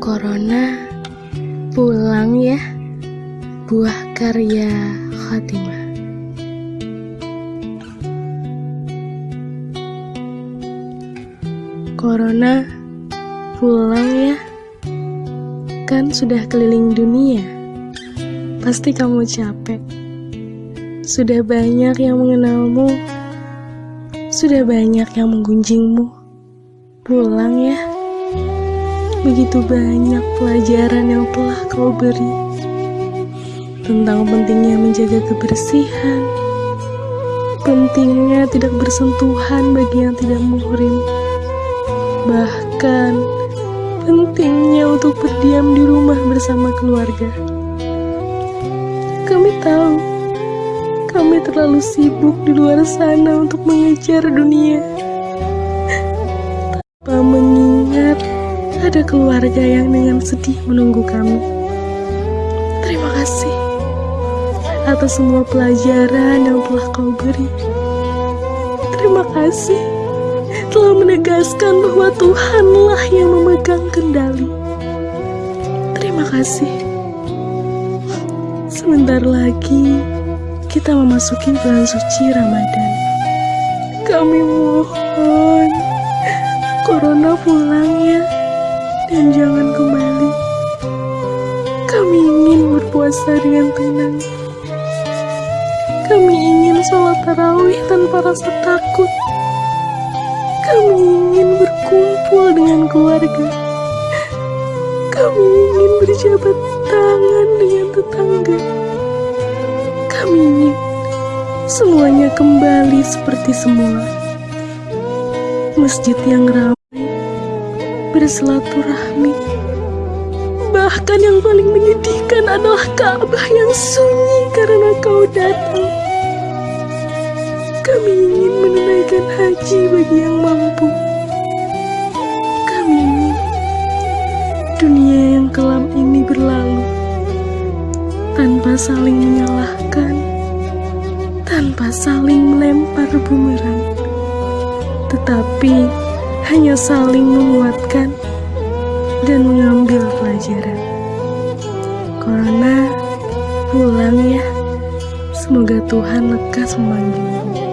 Corona pulang ya. Buah karya Khatimah. Corona pulang ya. Kan sudah keliling dunia. Pasti kamu capek. Sudah banyak yang mengenalmu. Sudah banyak yang menggunjingmu. Pulang ya Begitu banyak pelajaran yang telah kau beri tentang pentingnya menjaga kebersihan, pentingnya tidak bersentuhan bagi yang tidak muhrim, bahkan pentingnya untuk berdiam di rumah bersama keluarga. Kami tahu, kami terlalu sibuk di luar sana untuk mengejar dunia. Tanpa mengingat ada keluarga yang dengan sedih menunggu kami. Terima kasih atas semua pelajaran yang telah kau beri. Terima kasih telah menegaskan bahwa Tuhanlah yang memegang kendali. Terima kasih. Sebentar lagi kita memasuki bulan suci Ramadan. Kami mohon Corona pulang ya dan jangan kembali. Kami ingin berpuasa dengan tenang. Kami ingin sholat tarawih tanpa rasa takut. Kami ingin berkumpul dengan keluarga. Kami ingin berjabat tangan dengan tetangga. Kami ingin semuanya kembali seperti semula. Masjid yang ramai bersilaturahmi. Bahkan yang paling menyedihkan adalah Ka'bah yang sunyi karena kau datang. Kami ingin menunaikan haji bagi yang mampu. Kami ingin dunia yang kelam ini berlalu tanpa saling menyalahkan, tanpa saling melempar bumerang. Tetapi hanya saling menguatkan dan mengambil pelajaran. Corona, pulang ya. Semoga Tuhan lekas memanggilmu.